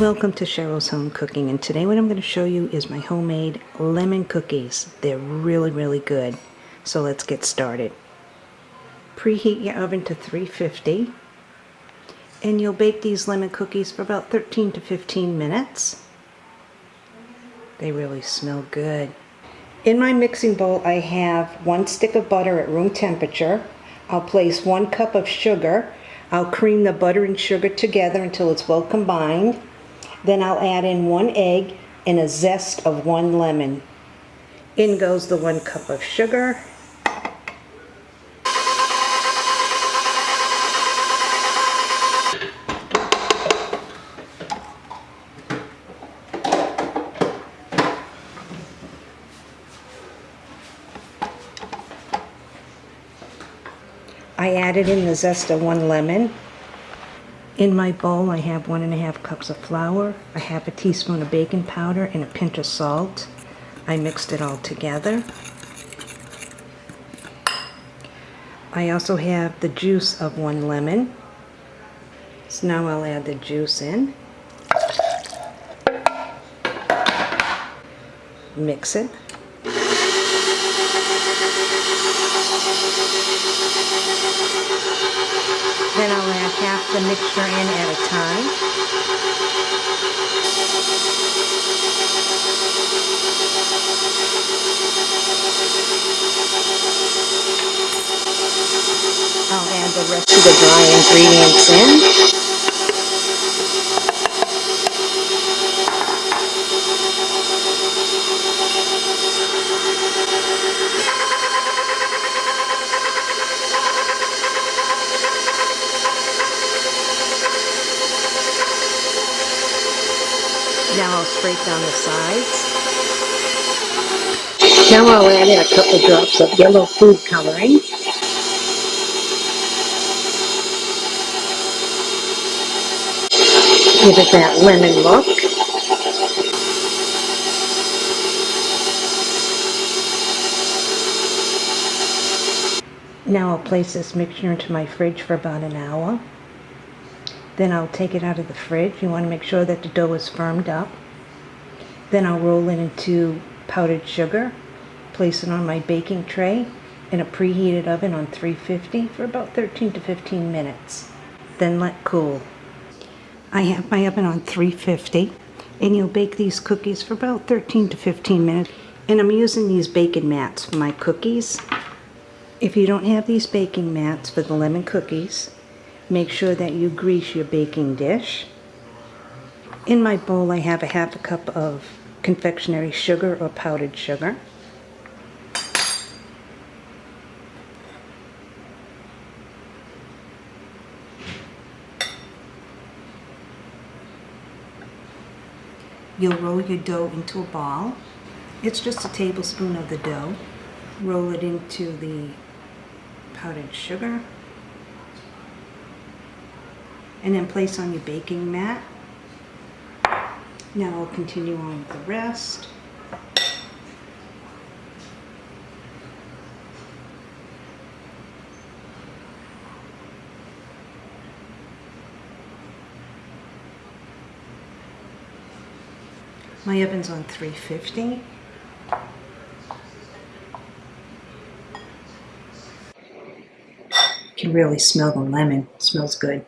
Welcome to Cheryl's Home Cooking and today what I'm going to show you is my homemade lemon cookies. They're really really good. So let's get started. Preheat your oven to 350 and you'll bake these lemon cookies for about 13 to 15 minutes. They really smell good. In my mixing bowl I have one stick of butter at room temperature. I'll place one cup of sugar. I'll cream the butter and sugar together until it's well combined. Then I'll add in one egg and a zest of one lemon. In goes the one cup of sugar. I added in the zest of one lemon in my bowl, I have one and a half cups of flour, a half a teaspoon of baking powder, and a pinch of salt. I mixed it all together. I also have the juice of one lemon. So now I'll add the juice in. Mix it. Then I'll add half the mixture in at a time. I'll add the rest of the dry ingredients in. Now I'll scrape down the sides. Now I'll add in a couple drops of yellow food coloring. Give it that lemon look. Now I'll place this mixture into my fridge for about an hour. Then I'll take it out of the fridge. You want to make sure that the dough is firmed up. Then I'll roll it into powdered sugar, place it on my baking tray in a preheated oven on 350 for about 13 to 15 minutes. Then let cool. I have my oven on 350 and you'll bake these cookies for about 13 to 15 minutes. And I'm using these baking mats for my cookies. If you don't have these baking mats for the lemon cookies, Make sure that you grease your baking dish. In my bowl I have a half a cup of confectionery sugar or powdered sugar. You'll roll your dough into a ball. It's just a tablespoon of the dough. Roll it into the powdered sugar and then place on your baking mat. Now I'll continue on with the rest. My oven's on 350. You can really smell the lemon. It smells good.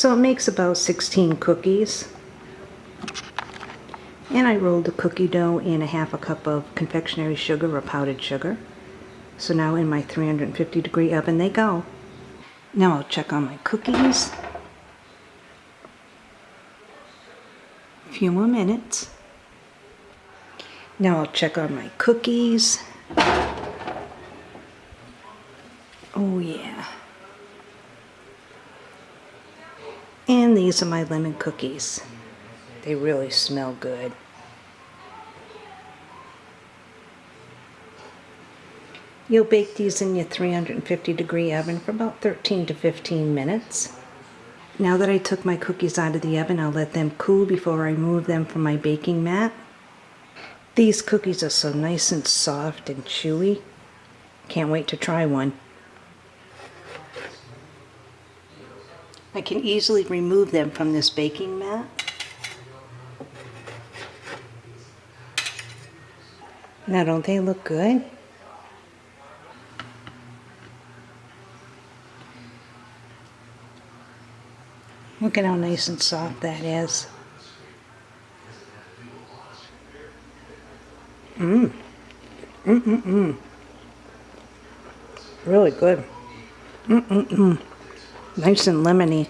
So it makes about 16 cookies. And I rolled the cookie dough in a half a cup of confectionery sugar or powdered sugar. So now in my 350 degree oven they go. Now I'll check on my cookies. A few more minutes. Now I'll check on my cookies. Oh yeah. And these are my lemon cookies. They really smell good. You'll bake these in your 350 degree oven for about 13 to 15 minutes. Now that I took my cookies out of the oven, I'll let them cool before I move them from my baking mat. These cookies are so nice and soft and chewy. Can't wait to try one. I can easily remove them from this baking mat. Now don't they look good? Look at how nice and soft that is. Mmm. Mm-mm-mm. Really good. Mm-mm-mm. Nice and lemony.